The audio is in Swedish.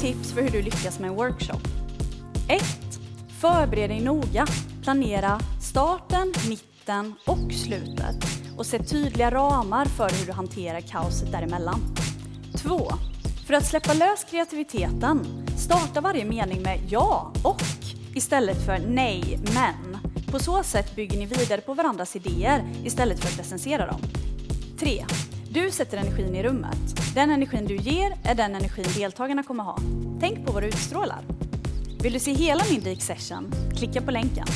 tips för hur du lyckas med en workshop. 1. Förbered dig noga. Planera starten, mitten och slutet och se tydliga ramar för hur du hanterar kaoset däremellan. 2. För att släppa lös kreativiteten, starta varje mening med ja och istället för nej, men. På så sätt bygger ni vidare på varandras idéer istället för att recensera dem. 3. Du sätter energin i rummet. Den energin du ger är den energin deltagarna kommer ha. Tänk på vad du utstrålar. Vill du se hela min Leak Session? Klicka på länken.